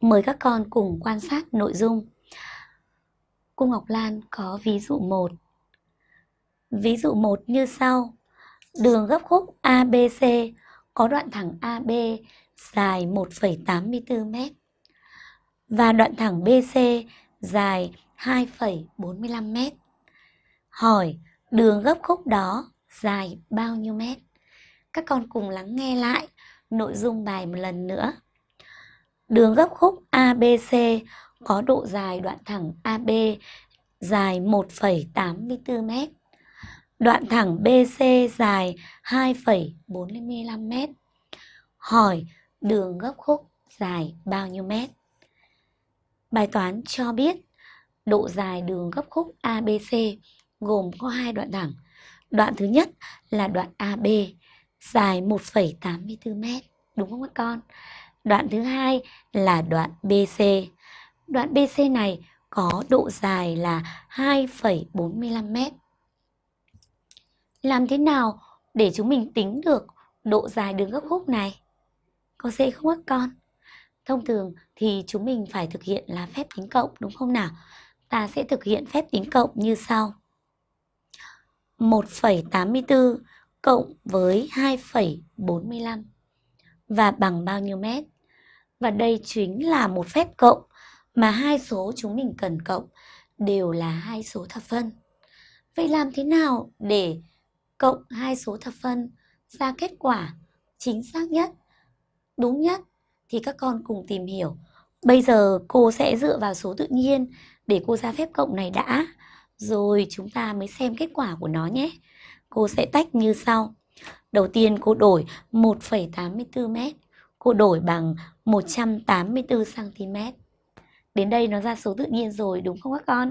Mời các con cùng quan sát nội dung. Cô Ngọc Lan có ví dụ 1. Ví dụ 1 như sau. Đường gấp khúc ABC có đoạn thẳng AB dài 1,84 m và đoạn thẳng BC dài 2,45 m. Hỏi đường gấp khúc đó dài bao nhiêu mét? Các con cùng lắng nghe lại nội dung bài một lần nữa. Đường gấp khúc ABC có độ dài đoạn thẳng AB dài 1,84 m. Đoạn thẳng BC dài 2,45 m. Hỏi đường gấp khúc dài bao nhiêu mét? Bài toán cho biết độ dài đường gấp khúc ABC gồm có hai đoạn thẳng. Đoạn thứ nhất là đoạn AB dài 1,84 m, đúng không các con? Đoạn thứ hai là đoạn BC. Đoạn BC này có độ dài là 2,45 m. Làm thế nào để chúng mình tính được độ dài đường gấp khúc này? Có dễ không các con? Thông thường thì chúng mình phải thực hiện là phép tính cộng đúng không nào? Ta sẽ thực hiện phép tính cộng như sau. 1,84 cộng với 2,45 và bằng bao nhiêu mét? Và đây chính là một phép cộng mà hai số chúng mình cần cộng đều là hai số thập phân. Vậy làm thế nào để cộng hai số thập phân ra kết quả chính xác nhất, đúng nhất thì các con cùng tìm hiểu. Bây giờ cô sẽ dựa vào số tự nhiên để cô ra phép cộng này đã, rồi chúng ta mới xem kết quả của nó nhé. Cô sẽ tách như sau. Đầu tiên cô đổi 1,84 m cô đổi bằng 184 cm. Đến đây nó ra số tự nhiên rồi, đúng không các con?